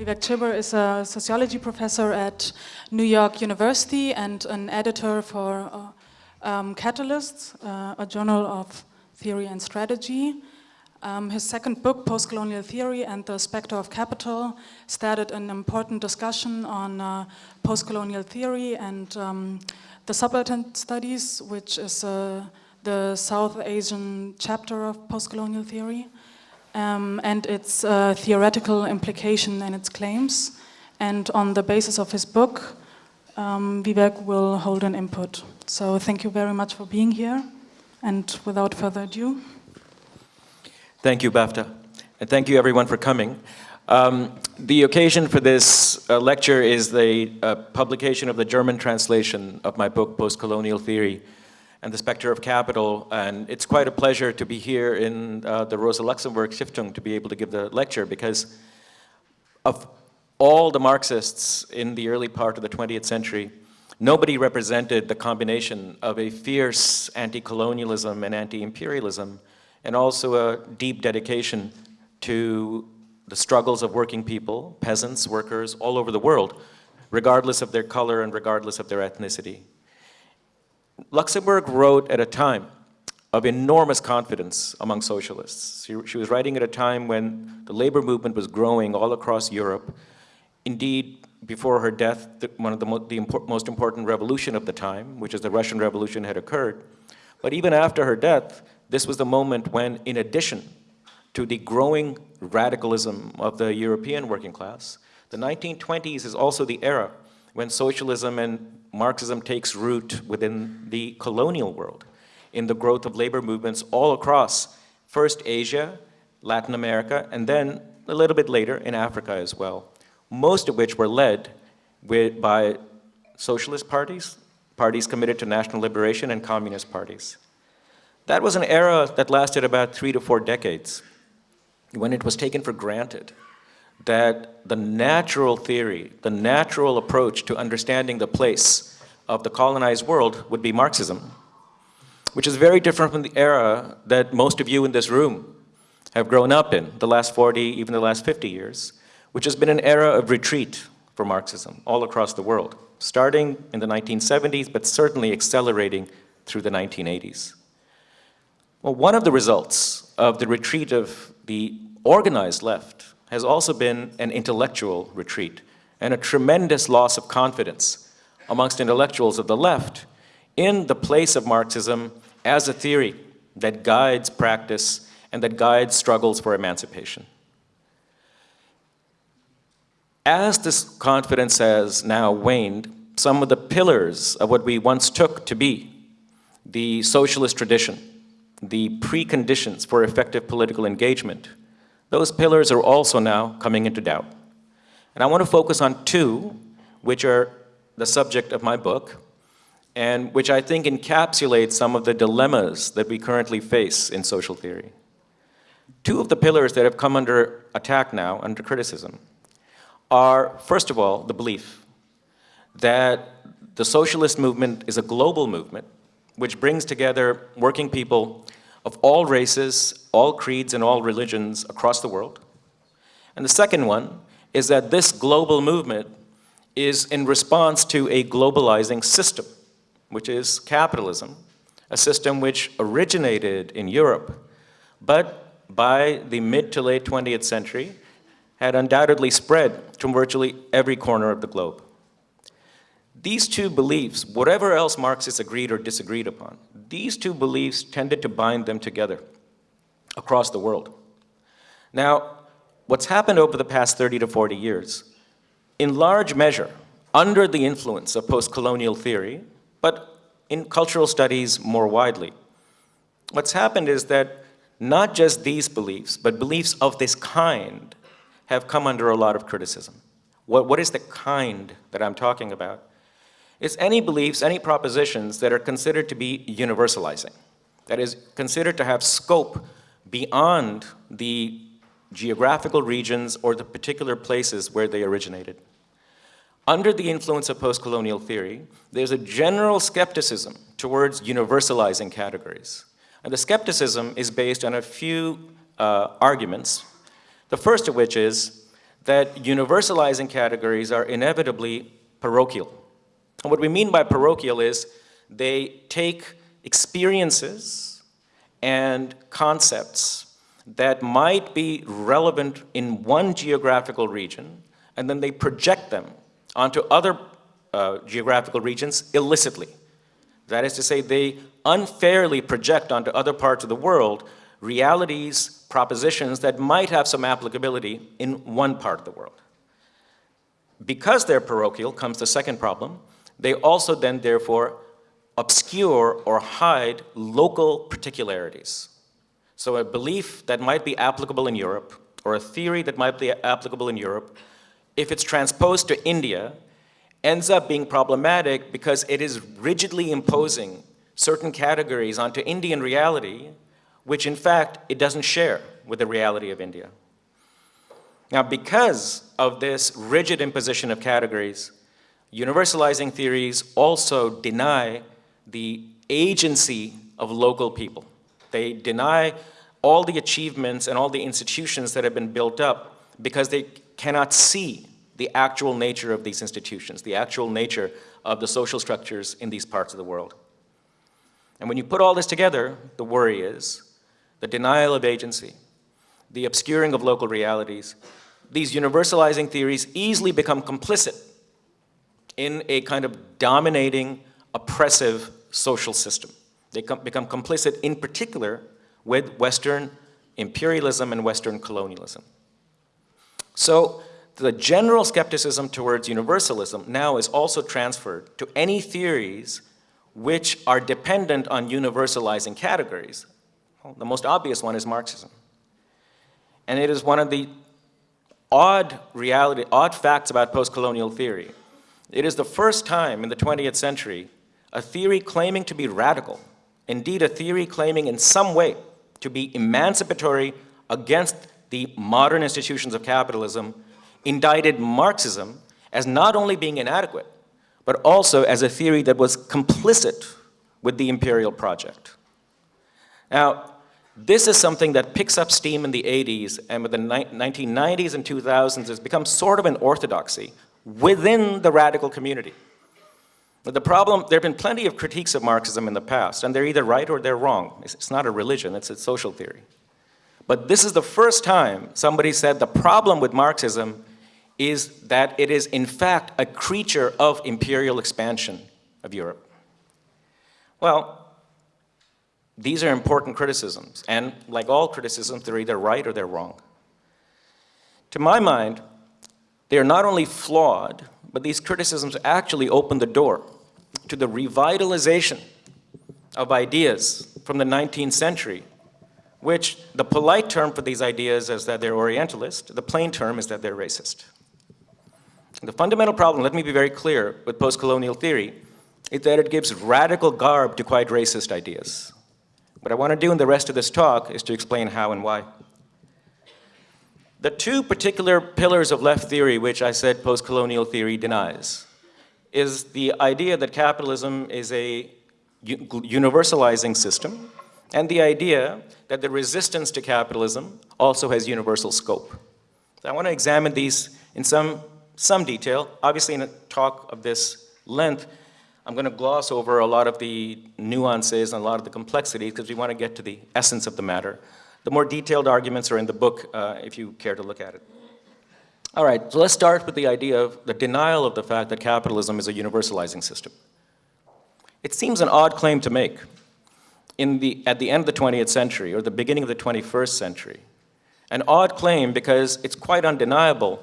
Vivek Chibber is a sociology professor at New York University and an editor for uh, um, Catalyst, uh, a journal of theory and strategy. Um, his second book, Postcolonial Theory and the Spectre of Capital, started an important discussion on uh, postcolonial theory and um, the subaltern studies, which is uh, the South Asian chapter of postcolonial theory, um, and its uh, theoretical implication and its claims. And on the basis of his book, um, Vivek will hold an input. So thank you very much for being here. And without further ado, Thank you, BAFTA. And thank you everyone for coming. Um, the occasion for this uh, lecture is the uh, publication of the German translation of my book, Postcolonial Theory and the Spectre of Capital. And it's quite a pleasure to be here in uh, the Rosa Luxemburg Stiftung to be able to give the lecture because of all the Marxists in the early part of the 20th century, nobody represented the combination of a fierce anti-colonialism and anti-imperialism and also a deep dedication to the struggles of working people, peasants, workers, all over the world, regardless of their color and regardless of their ethnicity. Luxemburg wrote at a time of enormous confidence among socialists. She, she, was writing at a time when the labor movement was growing all across Europe. Indeed, before her death, the, one of the, mo the impor most important revolution of the time, which is the Russian Revolution, had occurred. But even after her death, this was the moment when, in addition to the growing radicalism of the European working class, the 1920s is also the era when socialism and Marxism takes root within the colonial world in the growth of labor movements all across, first Asia, Latin America, and then a little bit later in Africa as well, most of which were led with, by socialist parties, parties committed to national liberation, and communist parties. That was an era that lasted about three to four decades when it was taken for granted that the natural theory, the natural approach to understanding the place of the colonized world would be Marxism, which is very different from the era that most of you in this room have grown up in, the last 40, even the last 50 years, which has been an era of retreat for Marxism all across the world, starting in the 1970s, but certainly accelerating through the 1980s. Well, one of the results of the retreat of the organized left has also been an intellectual retreat and a tremendous loss of confidence amongst intellectuals of the left in the place of Marxism as a theory that guides practice and that guides struggles for emancipation. As this confidence has now waned, some of the pillars of what we once took to be the socialist tradition the preconditions for effective political engagement, those pillars are also now coming into doubt. And I want to focus on two, which are the subject of my book, and which I think encapsulate some of the dilemmas that we currently face in social theory. Two of the pillars that have come under attack now, under criticism, are, first of all, the belief that the socialist movement is a global movement which brings together working people of all races, all creeds, and all religions across the world. And the second one is that this global movement is in response to a globalizing system, which is capitalism, a system which originated in Europe, but by the mid to late 20th century had undoubtedly spread to virtually every corner of the globe. These two beliefs, whatever else Marxists agreed or disagreed upon, these two beliefs tended to bind them together across the world. Now, what's happened over the past 30 to 40 years, in large measure, under the influence of post-colonial theory, but in cultural studies more widely, what's happened is that not just these beliefs, but beliefs of this kind have come under a lot of criticism. What, what is the kind that I'm talking about? It's any beliefs, any propositions that are considered to be universalizing, that is considered to have scope beyond the geographical regions or the particular places where they originated. Under the influence of post-colonial theory, there's a general skepticism towards universalizing categories. And the skepticism is based on a few uh, arguments, the first of which is that universalizing categories are inevitably parochial. And what we mean by parochial is they take experiences and concepts that might be relevant in one geographical region, and then they project them onto other uh, geographical regions illicitly. That is to say, they unfairly project onto other parts of the world realities, propositions that might have some applicability in one part of the world. Because they're parochial comes the second problem. They also then therefore obscure or hide local particularities. So a belief that might be applicable in Europe or a theory that might be applicable in Europe, if it's transposed to India, ends up being problematic because it is rigidly imposing certain categories onto Indian reality, which in fact it doesn't share with the reality of India. Now because of this rigid imposition of categories, universalizing theories also deny the agency of local people. They deny all the achievements and all the institutions that have been built up because they cannot see the actual nature of these institutions, the actual nature of the social structures in these parts of the world. And when you put all this together, the worry is the denial of agency, the obscuring of local realities, these universalizing theories easily become complicit in a kind of dominating, oppressive social system. They become complicit in particular with Western imperialism and Western colonialism. So the general skepticism towards universalism now is also transferred to any theories which are dependent on universalizing categories. Well, the most obvious one is Marxism. And it is one of the odd reality, odd facts about post-colonial theory. It is the first time in the 20th century a theory claiming to be radical, indeed a theory claiming in some way to be emancipatory against the modern institutions of capitalism, indicted Marxism as not only being inadequate, but also as a theory that was complicit with the imperial project. Now, this is something that picks up steam in the 80s and with the 1990s and 2000s has become sort of an orthodoxy within the radical community. But the problem, there have been plenty of critiques of Marxism in the past, and they're either right or they're wrong. It's, it's not a religion, it's a social theory. But this is the first time somebody said the problem with Marxism is that it is in fact a creature of imperial expansion of Europe. Well, these are important criticisms, and like all criticisms, they're either right or they're wrong. To my mind, they are not only flawed, but these criticisms actually open the door to the revitalization of ideas from the 19th century, which the polite term for these ideas is that they're Orientalist, the plain term is that they're racist. The fundamental problem, let me be very clear, with post-colonial theory, is that it gives radical garb to quite racist ideas. What I want to do in the rest of this talk is to explain how and why. The two particular pillars of left theory which I said post-colonial theory denies is the idea that capitalism is a universalizing system and the idea that the resistance to capitalism also has universal scope. So I want to examine these in some, some detail. Obviously in a talk of this length, I'm going to gloss over a lot of the nuances and a lot of the complexities because we want to get to the essence of the matter. The more detailed arguments are in the book uh, if you care to look at it. All right, so let's start with the idea of the denial of the fact that capitalism is a universalizing system. It seems an odd claim to make the, at the end of the 20th century or the beginning of the 21st century. An odd claim because it's quite undeniable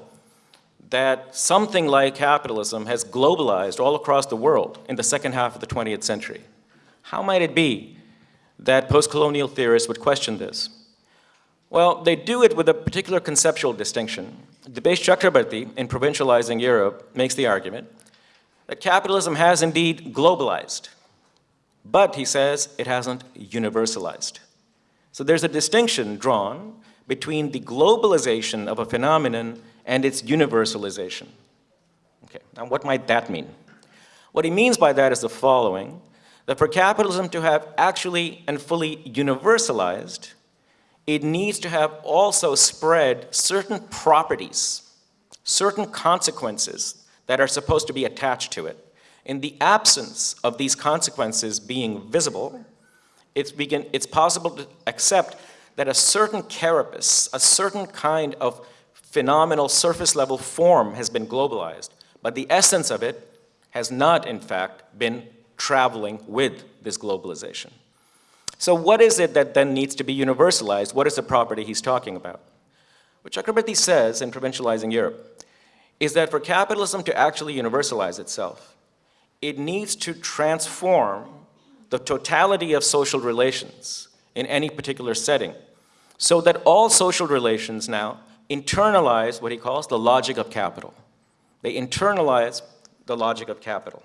that something like capitalism has globalized all across the world in the second half of the 20th century. How might it be that post-colonial theorists would question this? Well, they do it with a particular conceptual distinction. Dipesh Chakrabarty, in Provincializing Europe, makes the argument that capitalism has indeed globalized, but, he says, it hasn't universalized. So there's a distinction drawn between the globalization of a phenomenon and its universalization. Okay, now what might that mean? What he means by that is the following, that for capitalism to have actually and fully universalized, it needs to have also spread certain properties certain consequences that are supposed to be attached to it. In the absence of these consequences being visible, it's, begin, it's possible to accept that a certain carapace, a certain kind of phenomenal surface level form has been globalized, but the essence of it has not, in fact, been traveling with this globalization. So what is it that then needs to be universalized? What is the property he's talking about? What Chakrabarty says in Provincializing Europe is that for capitalism to actually universalize itself, it needs to transform the totality of social relations in any particular setting so that all social relations now internalize what he calls the logic of capital. They internalize the logic of capital.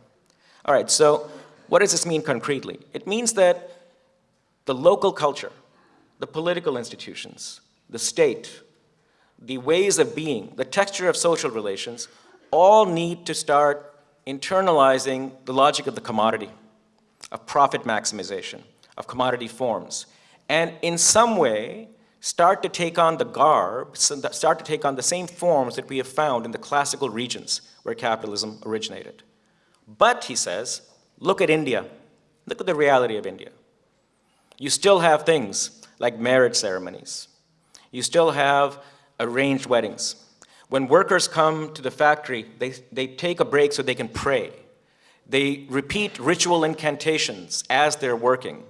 All right, so what does this mean concretely? It means that the local culture, the political institutions, the state, the ways of being, the texture of social relations, all need to start internalizing the logic of the commodity, of profit maximization, of commodity forms, and in some way start to take on the garb, start to take on the same forms that we have found in the classical regions where capitalism originated. But, he says, look at India. Look at the reality of India. You still have things like marriage ceremonies. You still have arranged weddings. When workers come to the factory, they, they take a break so they can pray. They repeat ritual incantations as they're working.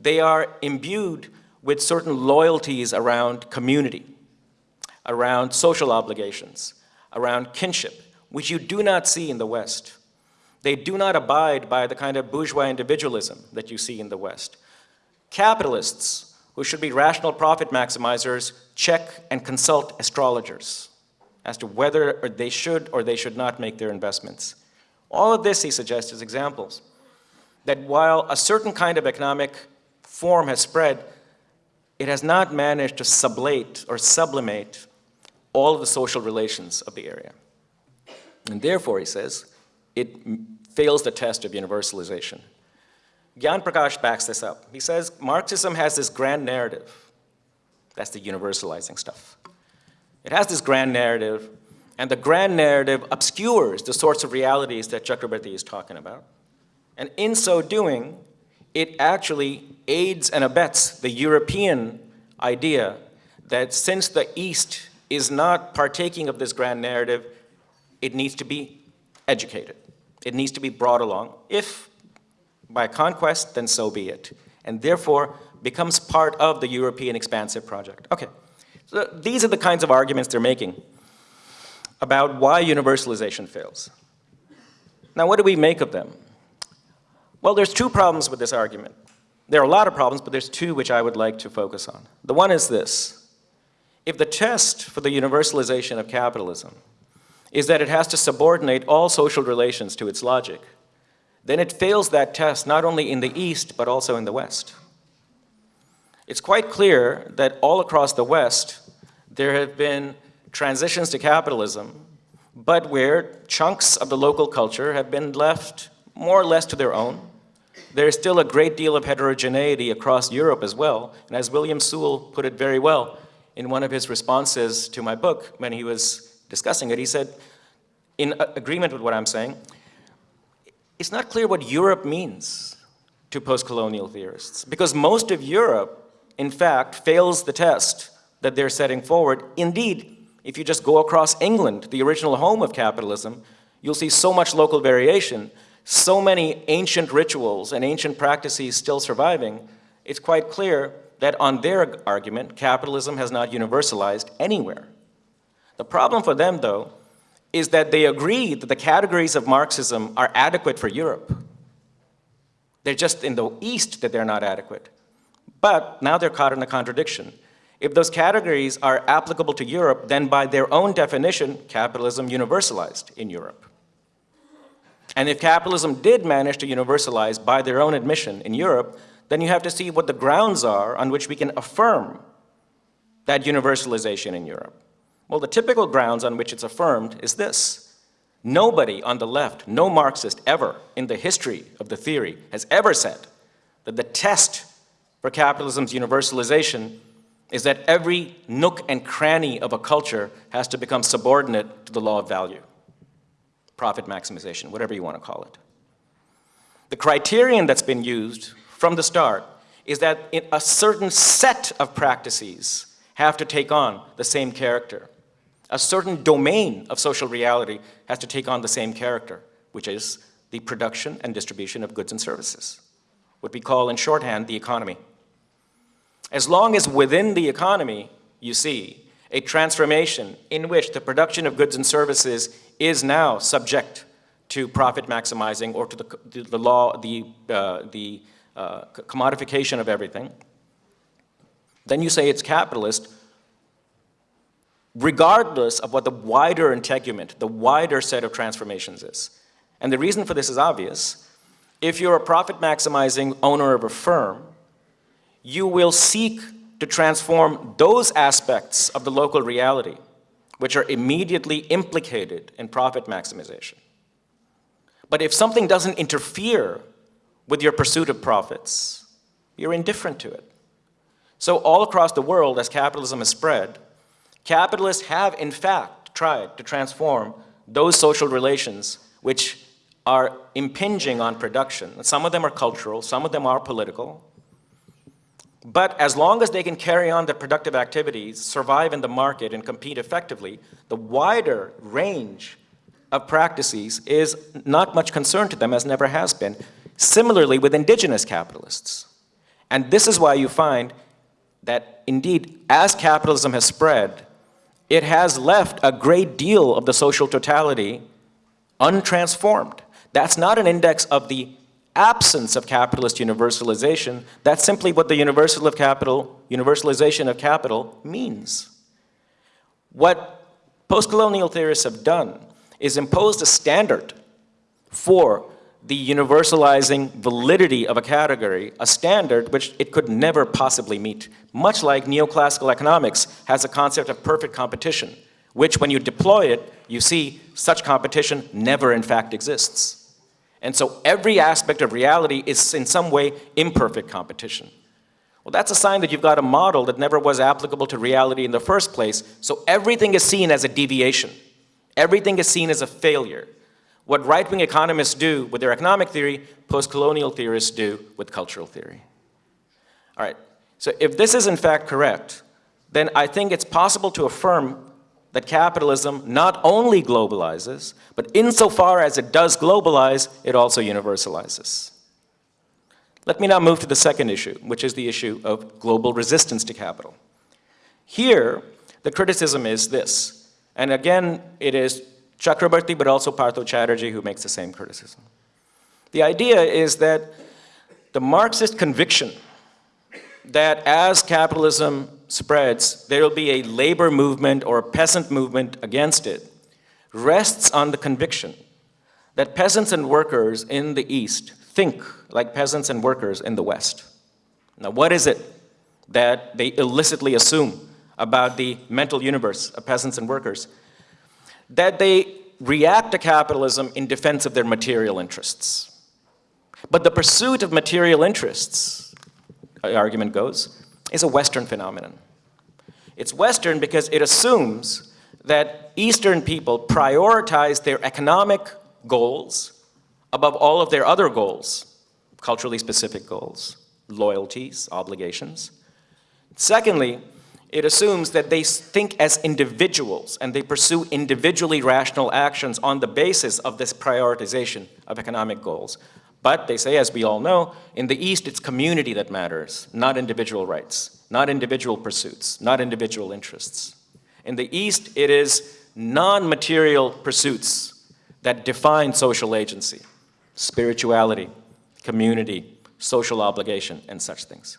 They are imbued with certain loyalties around community, around social obligations, around kinship, which you do not see in the West. They do not abide by the kind of bourgeois individualism that you see in the West. Capitalists, who should be rational profit maximizers, check and consult astrologers as to whether they should or they should not make their investments. All of this, he suggests, is examples that while a certain kind of economic form has spread, it has not managed to sublate or sublimate all of the social relations of the area. And therefore, he says, it fails the test of universalization. Gyan Prakash backs this up. He says Marxism has this grand narrative. That's the universalizing stuff. It has this grand narrative, and the grand narrative obscures the sorts of realities that Chakrabarty is talking about. And in so doing, it actually aids and abets the European idea that since the East is not partaking of this grand narrative, it needs to be educated. It needs to be brought along. If by conquest, then so be it. And therefore, becomes part of the European expansive project. Okay, so these are the kinds of arguments they're making about why universalization fails. Now, what do we make of them? Well, there's two problems with this argument. There are a lot of problems, but there's two which I would like to focus on. The one is this. If the test for the universalization of capitalism is that it has to subordinate all social relations to its logic, then it fails that test not only in the East, but also in the West. It's quite clear that all across the West, there have been transitions to capitalism, but where chunks of the local culture have been left more or less to their own. There's still a great deal of heterogeneity across Europe as well, and as William Sewell put it very well in one of his responses to my book when he was discussing it, he said, in agreement with what I'm saying, it's not clear what Europe means to post-colonial theorists because most of Europe, in fact, fails the test that they're setting forward. Indeed, if you just go across England, the original home of capitalism, you'll see so much local variation, so many ancient rituals and ancient practices still surviving, it's quite clear that on their argument, capitalism has not universalized anywhere. The problem for them, though, is that they agree that the categories of Marxism are adequate for Europe. They're just in the East that they're not adequate. But now they're caught in a contradiction. If those categories are applicable to Europe, then by their own definition, capitalism universalized in Europe. And if capitalism did manage to universalize by their own admission in Europe, then you have to see what the grounds are on which we can affirm that universalization in Europe. Well, the typical grounds on which it's affirmed is this. Nobody on the left, no Marxist ever in the history of the theory has ever said that the test for capitalism's universalization is that every nook and cranny of a culture has to become subordinate to the law of value, profit maximization, whatever you want to call it. The criterion that's been used from the start is that a certain set of practices have to take on the same character. A certain domain of social reality has to take on the same character, which is the production and distribution of goods and services, what we call in shorthand the economy. As long as within the economy you see a transformation in which the production of goods and services is now subject to profit maximizing or to the, the law, the, uh, the uh, commodification of everything, then you say it's capitalist, regardless of what the wider integument, the wider set of transformations is. And the reason for this is obvious. If you're a profit maximizing owner of a firm, you will seek to transform those aspects of the local reality which are immediately implicated in profit maximization. But if something doesn't interfere with your pursuit of profits, you're indifferent to it. So all across the world, as capitalism has spread, capitalists have in fact tried to transform those social relations which are impinging on production. Some of them are cultural, some of them are political. But as long as they can carry on their productive activities, survive in the market, and compete effectively, the wider range of practices is not much concern to them, as never has been. Similarly with indigenous capitalists. And this is why you find that indeed, as capitalism has spread, it has left a great deal of the social totality untransformed. That's not an index of the absence of capitalist universalization. That's simply what the universal of capital, universalization of capital means. What post-colonial theorists have done is imposed a standard for the universalizing validity of a category, a standard which it could never possibly meet. Much like neoclassical economics has a concept of perfect competition, which when you deploy it, you see such competition never in fact exists. And so every aspect of reality is in some way imperfect competition. Well, that's a sign that you've got a model that never was applicable to reality in the first place, so everything is seen as a deviation. Everything is seen as a failure. What right-wing economists do with their economic theory, post-colonial theorists do with cultural theory. All right, so if this is in fact correct, then I think it's possible to affirm that capitalism not only globalizes, but insofar as it does globalize, it also universalizes. Let me now move to the second issue, which is the issue of global resistance to capital. Here, the criticism is this, and again, it is Chakrabarty, but also Partha Chatterjee who makes the same criticism. The idea is that the Marxist conviction that as capitalism spreads, there will be a labor movement or a peasant movement against it, rests on the conviction that peasants and workers in the East think like peasants and workers in the West. Now, what is it that they illicitly assume about the mental universe of peasants and workers? That they react to capitalism in defense of their material interests. But the pursuit of material interests, the argument goes, is a Western phenomenon. It's Western because it assumes that Eastern people prioritize their economic goals above all of their other goals, culturally specific goals, loyalties, obligations. Secondly, it assumes that they think as individuals and they pursue individually rational actions on the basis of this prioritization of economic goals. But they say, as we all know, in the East it's community that matters, not individual rights, not individual pursuits, not individual interests. In the East it is non-material pursuits that define social agency, spirituality, community, social obligation, and such things.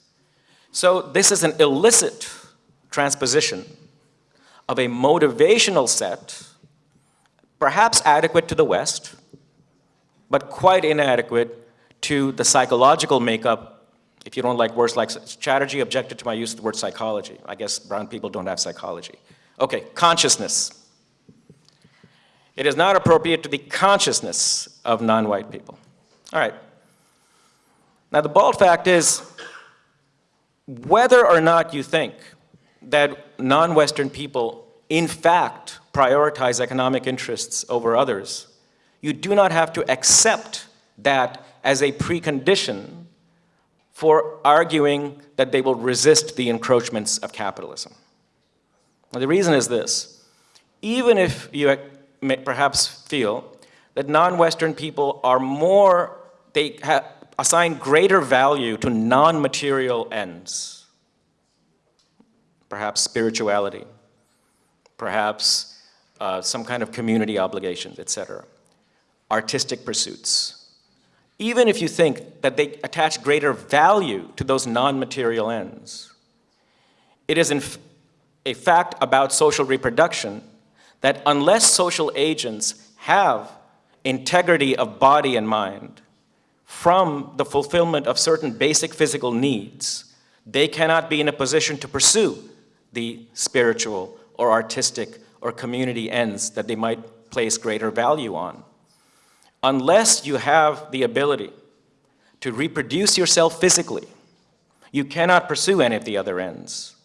So this is an illicit transposition of a motivational set, perhaps adequate to the West, but quite inadequate to the psychological makeup. If you don't like words like Chatterjee objected to my use of the word psychology. I guess brown people don't have psychology. Okay, consciousness. It is not appropriate to the consciousness of non-white people. All right. Now the bald fact is, whether or not you think that non-Western people in fact prioritize economic interests over others, you do not have to accept that as a precondition for arguing that they will resist the encroachments of capitalism. Now, the reason is this. Even if you perhaps feel that non-Western people are more, they assign greater value to non-material ends, perhaps spirituality, perhaps uh, some kind of community obligations, etc., artistic pursuits, even if you think that they attach greater value to those non-material ends. It is in a fact about social reproduction that unless social agents have integrity of body and mind from the fulfillment of certain basic physical needs, they cannot be in a position to pursue the spiritual or artistic or community ends that they might place greater value on unless you have the ability to reproduce yourself physically, you cannot pursue any of the other ends.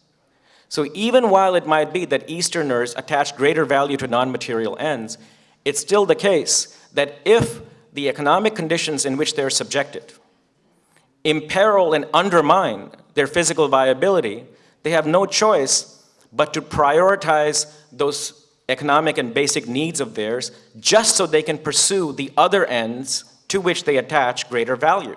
So even while it might be that Easterners attach greater value to non-material ends, it's still the case that if the economic conditions in which they're subjected imperil and undermine their physical viability, they have no choice but to prioritize those economic and basic needs of theirs just so they can pursue the other ends to which they attach greater value.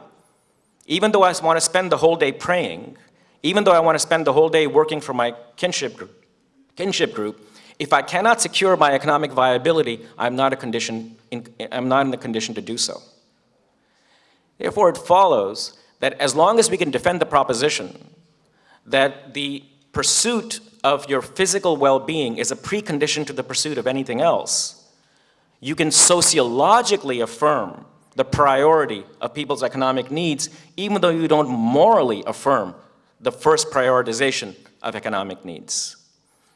Even though I want to spend the whole day praying, even though I want to spend the whole day working for my kinship group, kinship group if I cannot secure my economic viability, I'm not, a condition in, I'm not in the condition to do so. Therefore, it follows that as long as we can defend the proposition that the pursuit of your physical well-being is a precondition to the pursuit of anything else, you can sociologically affirm the priority of people's economic needs, even though you don't morally affirm the first prioritization of economic needs.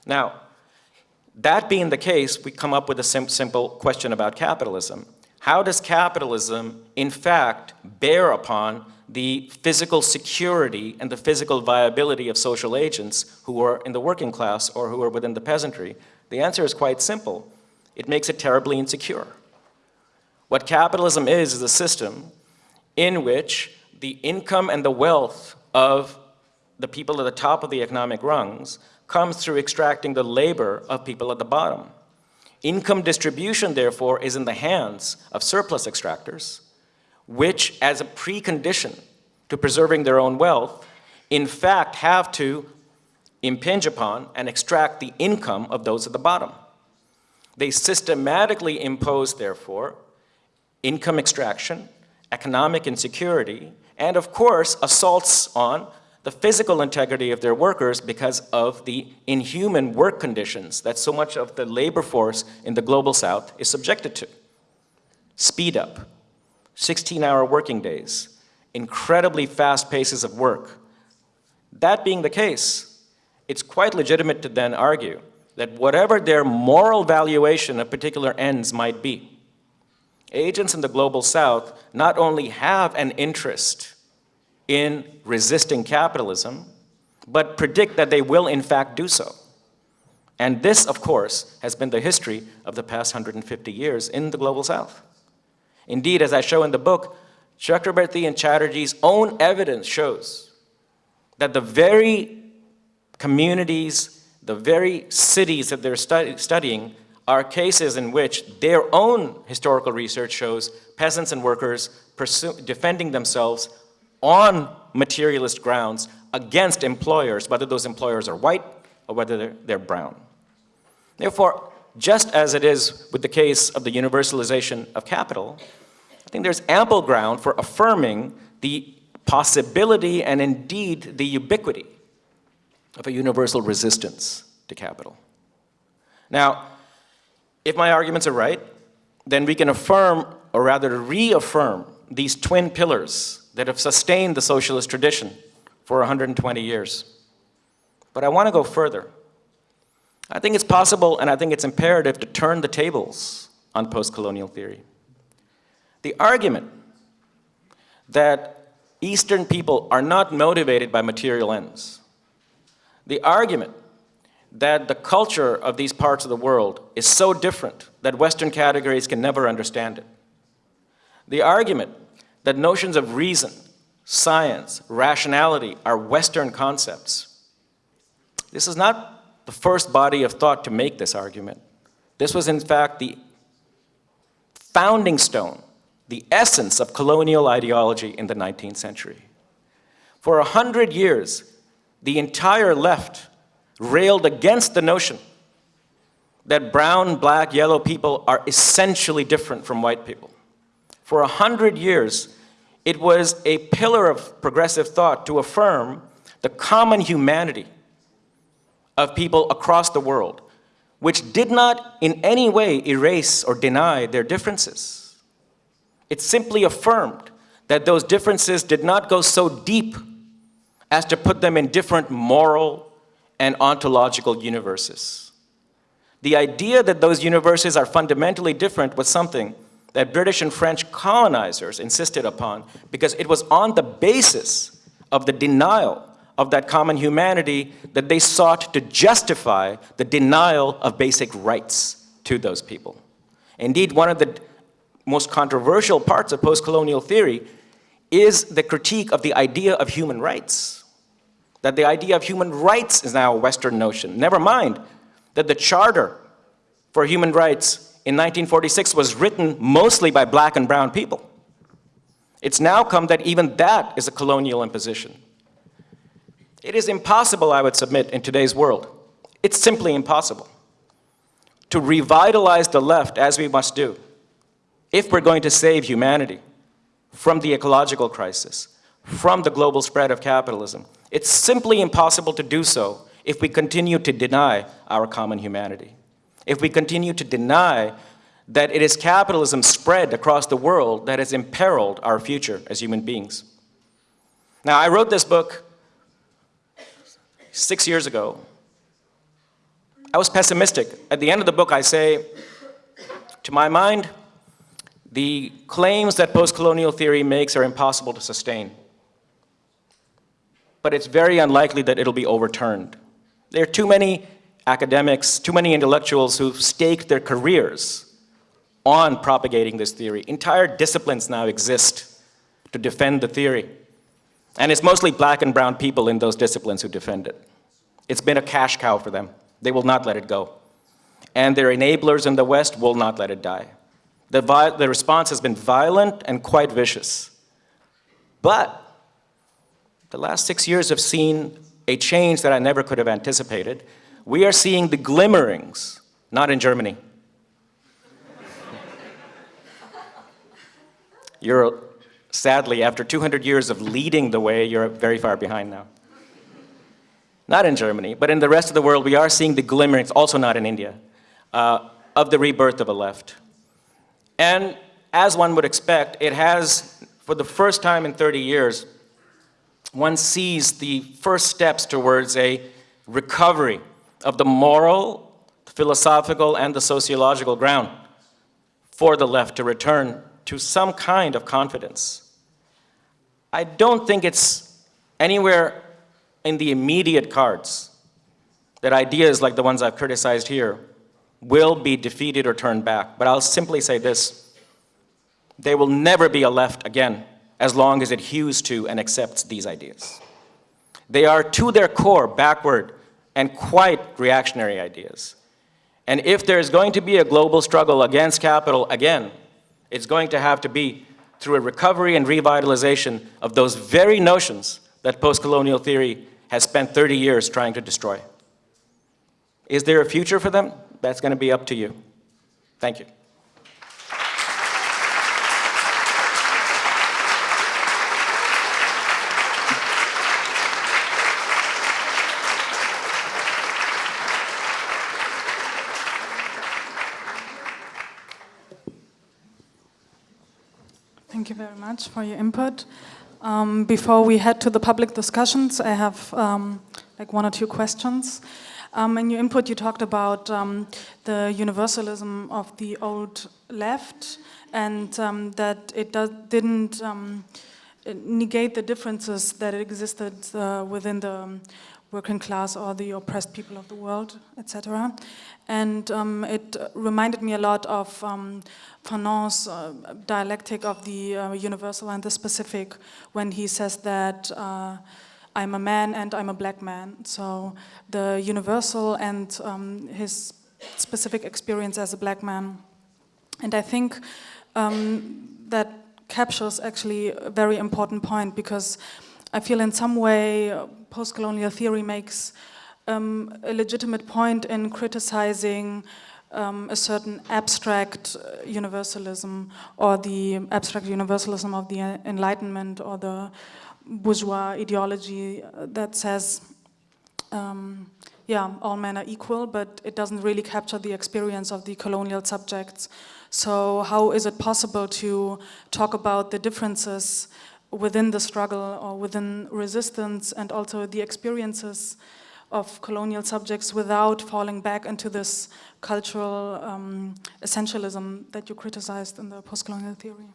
Now, that being the case, we come up with a sim simple question about capitalism. How does capitalism, in fact, bear upon the physical security and the physical viability of social agents who are in the working class or who are within the peasantry? The answer is quite simple. It makes it terribly insecure. What capitalism is is a system in which the income and the wealth of the people at the top of the economic rungs comes through extracting the labor of people at the bottom. Income distribution, therefore, is in the hands of surplus extractors, which as a precondition to preserving their own wealth, in fact have to impinge upon and extract the income of those at the bottom. They systematically impose, therefore, income extraction, economic insecurity, and of course, assaults on the physical integrity of their workers because of the inhuman work conditions that so much of the labor force in the global south is subjected to. Speed up, 16-hour working days, incredibly fast paces of work. That being the case, it's quite legitimate to then argue that whatever their moral valuation of particular ends might be, agents in the global south not only have an interest in resisting capitalism, but predict that they will in fact do so. And this, of course, has been the history of the past 150 years in the Global South. Indeed, as I show in the book, Chakrabarty and Chatterjee's own evidence shows that the very communities, the very cities that they're study studying are cases in which their own historical research shows peasants and workers defending themselves on materialist grounds against employers, whether those employers are white or whether they're, they're brown. Therefore, just as it is with the case of the universalization of capital, I think there's ample ground for affirming the possibility and indeed the ubiquity of a universal resistance to capital. Now, if my arguments are right, then we can affirm, or rather reaffirm, these twin pillars that have sustained the socialist tradition for 120 years. But I want to go further. I think it's possible and I think it's imperative to turn the tables on post-colonial theory. The argument that Eastern people are not motivated by material ends, the argument that the culture of these parts of the world is so different that Western categories can never understand it. The argument that notions of reason, science, rationality are Western concepts. This is not the first body of thought to make this argument. This was in fact the founding stone, the essence of colonial ideology in the 19th century. For a hundred years, the entire left railed against the notion that brown, black, yellow people are essentially different from white people. For a hundred years, it was a pillar of progressive thought to affirm the common humanity of people across the world, which did not in any way erase or deny their differences. It simply affirmed that those differences did not go so deep as to put them in different moral and ontological universes. The idea that those universes are fundamentally different was something that British and French colonizers insisted upon because it was on the basis of the denial of that common humanity that they sought to justify the denial of basic rights to those people. Indeed, one of the most controversial parts of post-colonial theory is the critique of the idea of human rights. That the idea of human rights is now a Western notion. Never mind that the Charter for Human Rights in 1946 was written mostly by black and brown people. It's now come that even that is a colonial imposition. It is impossible, I would submit, in today's world. It's simply impossible to revitalize the left as we must do if we're going to save humanity from the ecological crisis, from the global spread of capitalism. It's simply impossible to do so if we continue to deny our common humanity if we continue to deny that it is capitalism spread across the world that has imperiled our future as human beings. Now, I wrote this book six years ago. I was pessimistic. At the end of the book, I say, to my mind, the claims that post-colonial theory makes are impossible to sustain. But it's very unlikely that it'll be overturned. There are too many academics, too many intellectuals who've staked their careers on propagating this theory. Entire disciplines now exist to defend the theory. And it's mostly black and brown people in those disciplines who defend it. It's been a cash cow for them. They will not let it go. And their enablers in the West will not let it die. The, the response has been violent and quite vicious. But the last six years have seen a change that I never could have anticipated, we are seeing the glimmerings, not in Germany. You're, sadly, after 200 years of leading the way, you're very far behind now. Not in Germany, but in the rest of the world, we are seeing the glimmerings, also not in India, uh, of the rebirth of a left. And as one would expect, it has, for the first time in 30 years, one sees the first steps towards a recovery of the moral, philosophical, and the sociological ground for the left to return to some kind of confidence. I don't think it's anywhere in the immediate cards that ideas like the ones I've criticized here will be defeated or turned back. But I'll simply say this, there will never be a left again as long as it hews to and accepts these ideas. They are to their core backward and quite reactionary ideas. And if there's going to be a global struggle against capital again, it's going to have to be through a recovery and revitalization of those very notions that post-colonial theory has spent 30 years trying to destroy. Is there a future for them? That's going to be up to you. Thank you. Thank you very much for your input. Um, before we head to the public discussions, I have um, like one or two questions. Um, in your input, you talked about um, the universalism of the old left and um, that it didn't um, negate the differences that existed uh, within the working class or the oppressed people of the world, etc. And um, it reminded me a lot of um, Fanon's uh, dialectic of the uh, universal and the specific when he says that uh, I'm a man and I'm a black man. So the universal and um, his specific experience as a black man. And I think um, that captures actually a very important point because I feel in some way uh, post-colonial theory makes um, a legitimate point in criticizing um, a certain abstract uh, universalism or the abstract universalism of the Enlightenment or the bourgeois ideology uh, that says, um, yeah, all men are equal, but it doesn't really capture the experience of the colonial subjects. So how is it possible to talk about the differences within the struggle or within resistance and also the experiences of colonial subjects without falling back into this cultural um, essentialism that you criticized in the post-colonial theory?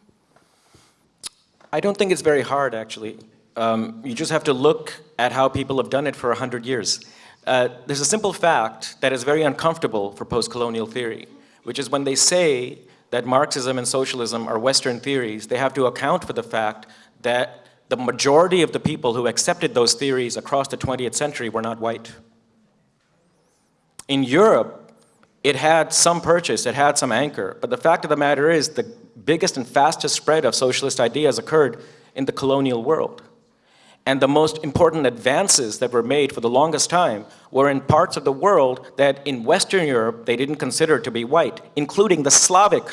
I don't think it's very hard, actually. Um, you just have to look at how people have done it for 100 years. Uh, there's a simple fact that is very uncomfortable for post-colonial theory, which is when they say that Marxism and socialism are Western theories, they have to account for the fact that the majority of the people who accepted those theories across the 20th century were not white. In Europe, it had some purchase, it had some anchor, but the fact of the matter is the biggest and fastest spread of socialist ideas occurred in the colonial world. And the most important advances that were made for the longest time were in parts of the world that in Western Europe they didn't consider to be white, including the Slavic,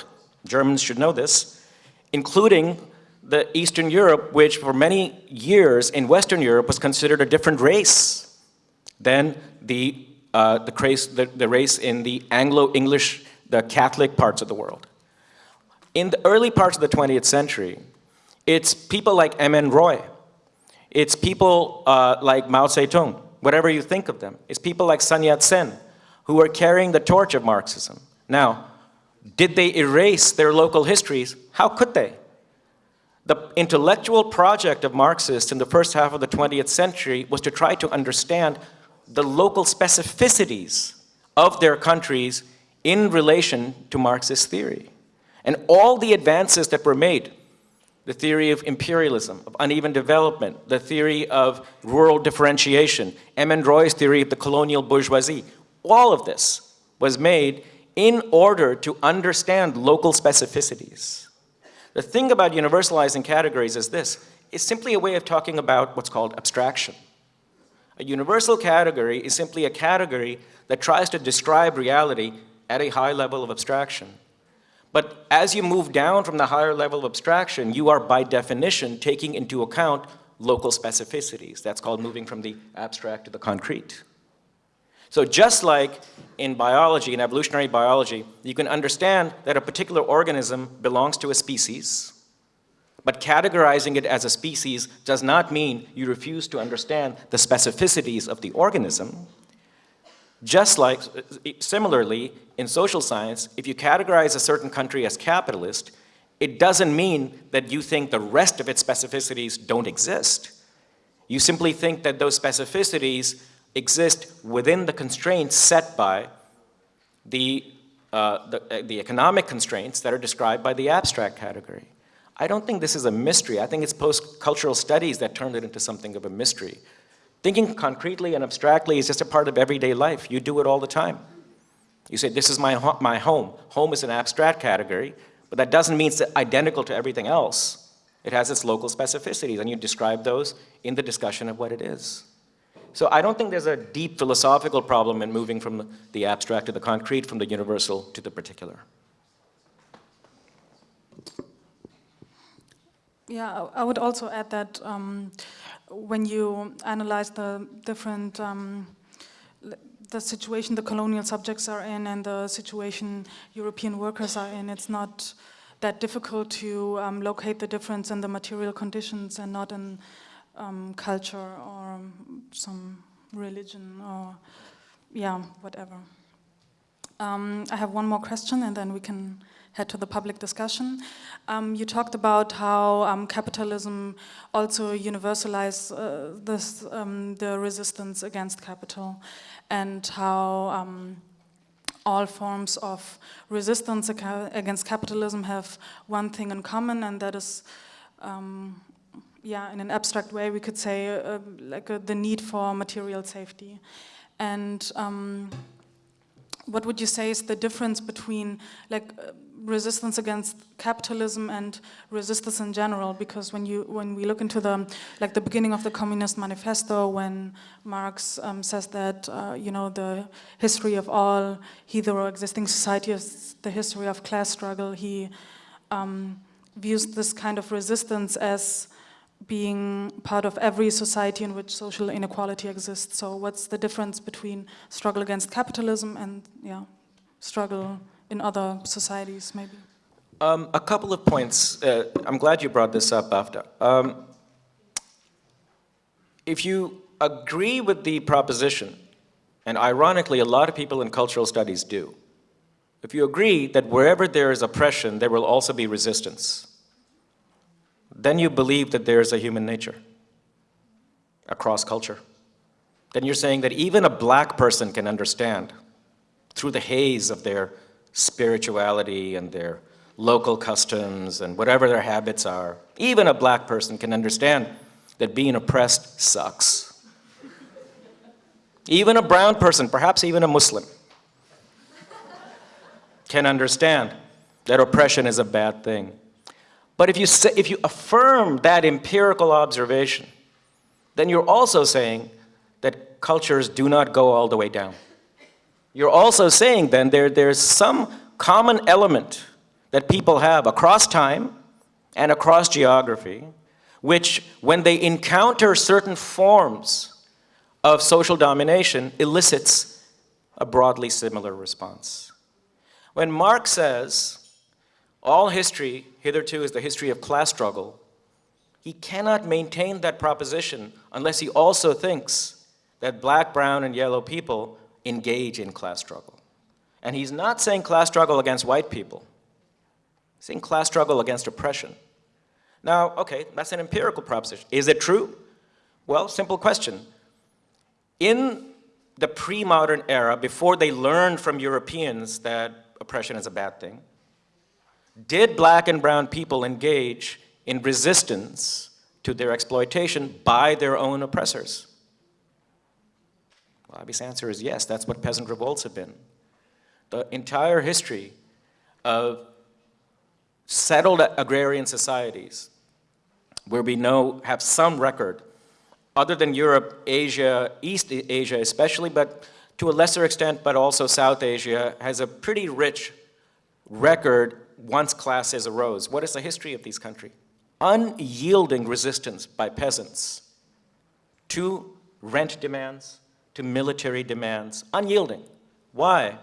Germans should know this, including the Eastern Europe, which for many years in Western Europe was considered a different race than the, uh, the, race, the, the race in the Anglo-English, the Catholic parts of the world. In the early parts of the 20th century, it's people like M.N. Roy, it's people uh, like Mao Zedong, whatever you think of them. It's people like Sun Yat-sen, who are carrying the torch of Marxism. Now, did they erase their local histories? How could they? The intellectual project of Marxists in the first half of the 20th century was to try to understand the local specificities of their countries in relation to Marxist theory. And all the advances that were made, the theory of imperialism, of uneven development, the theory of rural differentiation, M.N. Roy's theory of the colonial bourgeoisie, all of this was made in order to understand local specificities. The thing about universalizing categories is this. It's simply a way of talking about what's called abstraction. A universal category is simply a category that tries to describe reality at a high level of abstraction. But as you move down from the higher level of abstraction, you are by definition taking into account local specificities. That's called moving from the abstract to the concrete. So just like in biology, in evolutionary biology, you can understand that a particular organism belongs to a species, but categorizing it as a species does not mean you refuse to understand the specificities of the organism. Just like, similarly, in social science, if you categorize a certain country as capitalist, it doesn't mean that you think the rest of its specificities don't exist. You simply think that those specificities exist within the constraints set by the, uh, the, uh, the, economic constraints that are described by the abstract category. I don't think this is a mystery. I think it's post-cultural studies that turned it into something of a mystery. Thinking concretely and abstractly is just a part of everyday life. You do it all the time. You say, this is my, ho my home. Home is an abstract category, but that doesn't mean it's identical to everything else. It has its local specificities, and you describe those in the discussion of what it is. So I don't think there's a deep philosophical problem in moving from the abstract to the concrete, from the universal to the particular. Yeah, I would also add that um, when you analyze the different, um, the situation the colonial subjects are in and the situation European workers are in, it's not that difficult to um, locate the difference in the material conditions and not in um, culture or some religion or yeah, whatever. Um, I have one more question and then we can head to the public discussion. Um, you talked about how um, capitalism also universalized uh, this, um, the resistance against capital and how um, all forms of resistance against capitalism have one thing in common and that is um, yeah, in an abstract way, we could say uh, like uh, the need for material safety. And um, what would you say is the difference between like uh, resistance against capitalism and resistance in general? Because when you when we look into the like the beginning of the Communist Manifesto, when Marx um, says that uh, you know the history of all hitherto existing society is the history of class struggle, he um, views this kind of resistance as being part of every society in which social inequality exists. So what's the difference between struggle against capitalism and yeah, struggle in other societies maybe? Um, a couple of points. Uh, I'm glad you brought this up, Bafta. Um, if you agree with the proposition, and ironically a lot of people in cultural studies do, if you agree that wherever there is oppression, there will also be resistance, then you believe that there is a human nature across culture. Then you're saying that even a black person can understand through the haze of their spirituality and their local customs and whatever their habits are, even a black person can understand that being oppressed sucks. Even a brown person, perhaps even a Muslim, can understand that oppression is a bad thing. But if you, say, if you affirm that empirical observation, then you're also saying that cultures do not go all the way down. You're also saying then there, there's some common element that people have across time and across geography, which when they encounter certain forms of social domination elicits a broadly similar response. When Marx says all history hitherto is the history of class struggle, he cannot maintain that proposition unless he also thinks that black, brown, and yellow people engage in class struggle. And he's not saying class struggle against white people. He's saying class struggle against oppression. Now, okay, that's an empirical proposition. Is it true? Well, simple question. In the pre-modern era, before they learned from Europeans that oppression is a bad thing, did black and brown people engage in resistance to their exploitation by their own oppressors? Well, obvious answer is yes, that's what peasant revolts have been. The entire history of settled agrarian societies where we know have some record, other than Europe, Asia, East Asia especially, but to a lesser extent, but also South Asia, has a pretty rich record once classes arose. What is the history of these countries? Unyielding resistance by peasants to rent demands, to military demands, unyielding. Why?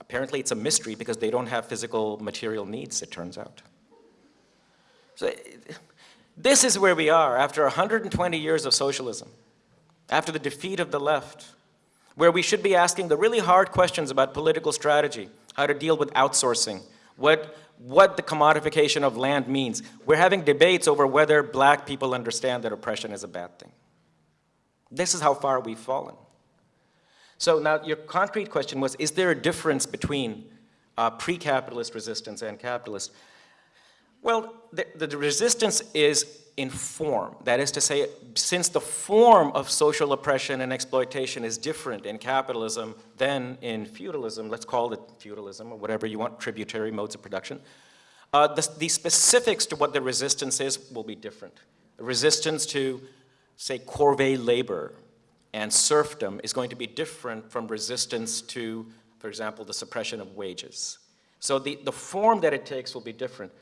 Apparently it's a mystery because they don't have physical material needs, it turns out. So this is where we are after 120 years of socialism, after the defeat of the left, where we should be asking the really hard questions about political strategy, how to deal with outsourcing, what, what the commodification of land means. We're having debates over whether black people understand that oppression is a bad thing. This is how far we've fallen. So now your concrete question was, is there a difference between uh, pre-capitalist resistance and capitalist? Well, the, the resistance is in form. That is to say, since the form of social oppression and exploitation is different in capitalism than in feudalism, let's call it feudalism or whatever you want, tributary modes of production, uh, the, the, specifics to what the resistance is will be different. The resistance to, say, corvée labor and serfdom is going to be different from resistance to, for example, the suppression of wages. So the, the form that it takes will be different,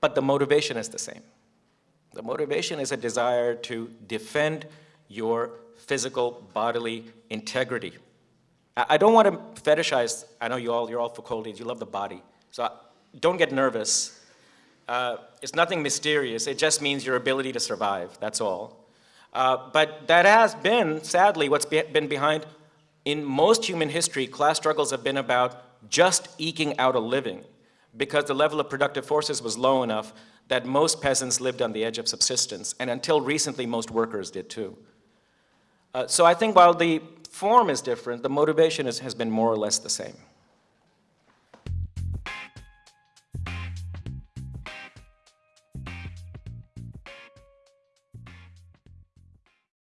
but the motivation is the same. The motivation is a desire to defend your physical bodily integrity. I, don't want to fetishize, I know you all, you're all Foucauldians, you love the body. So don't get nervous. Uh, it's nothing mysterious, it just means your ability to survive, that's all. Uh, but that has been, sadly, what's be been behind in most human history, class struggles have been about just eking out a living because the level of productive forces was low enough that most peasants lived on the edge of subsistence, and until recently, most workers did too. Uh, so I think while the form is different, the motivation is, has been more or less the same.